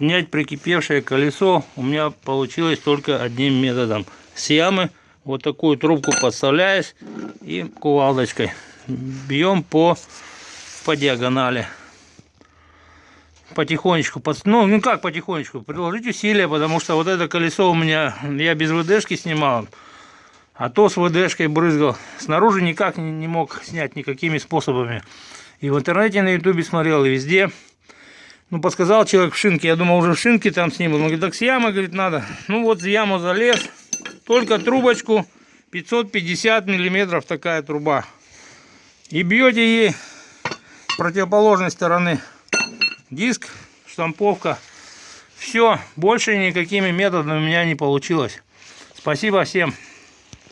Снять прикипевшее колесо у меня получилось только одним методом. С ямы вот такую трубку подставляешь и кувалдочкой бьем по, по диагонали. Потихонечку, ну, ну как потихонечку, приложить усилия, потому что вот это колесо у меня, я без ВДшки снимал, а то с ВДшкой брызгал. Снаружи никак не, не мог снять никакими способами. И в интернете, на ютубе смотрел, и везде. Ну, подсказал человек в шинке, я думал, уже в шинке там сниму. Он говорит, так с ямы, говорит, надо. Ну, вот в яму залез, только трубочку, 550 миллиметров такая труба. И бьете ей с противоположной стороны диск, штамповка. Все, больше никакими методами у меня не получилось. Спасибо всем.